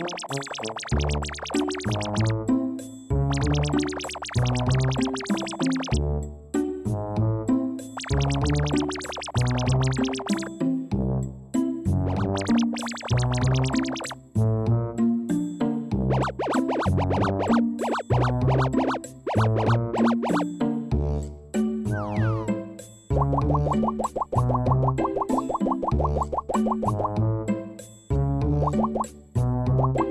you you.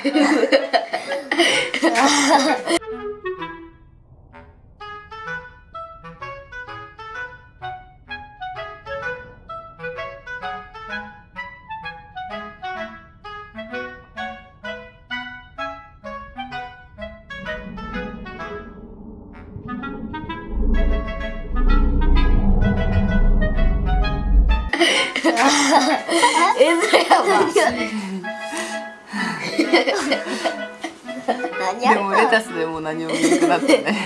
えずれやば。でもレタスでも何も見なくなったね。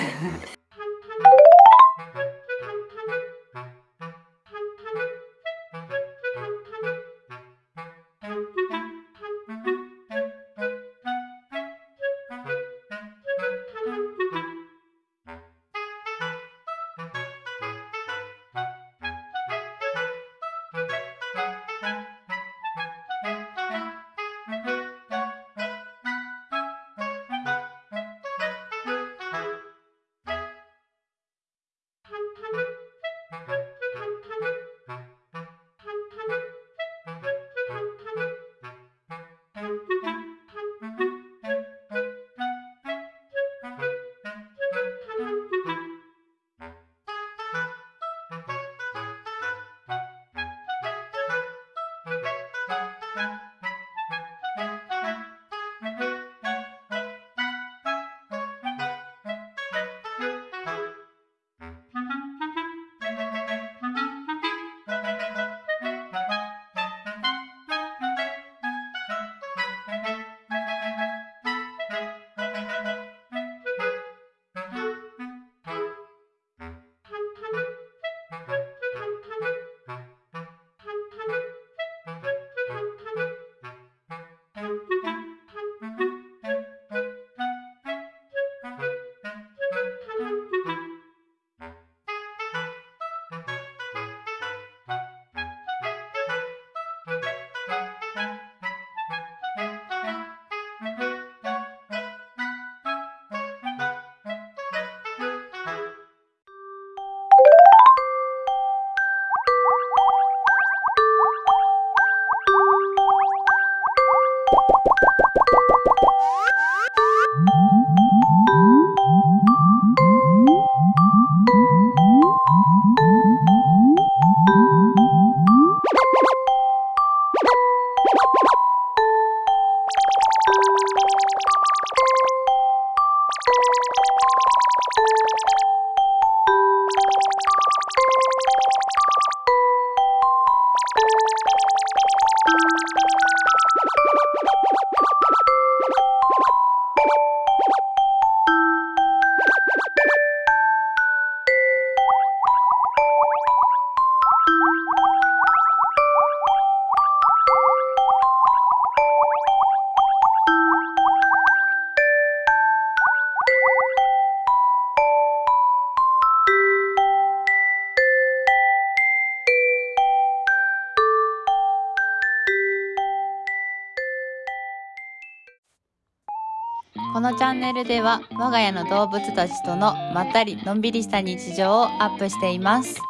このチャンネルでは我が家の動物たちとのまったりのんびりした日常をアップしています。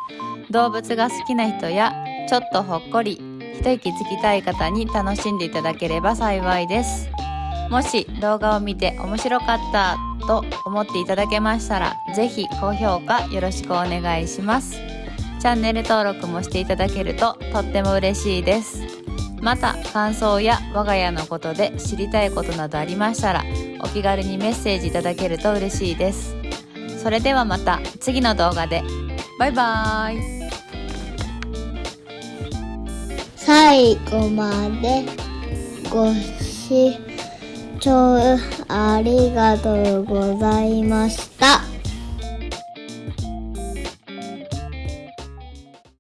動物が好きな人やちょっとほっこり一息つきたい方に楽しんでいただければ幸いです。もし動画を見て面白かったと思っていただけましたらぜひ高評価よろしくお願いします。チャンネル登録もしていただけるととっても嬉しいです。また感想や我が家のことで知りたいことなどありましたらお気軽にメッセージいただけると嬉しいです。それではまた次の動画で。バイバーイ。最後までご視聴ありがとうございました。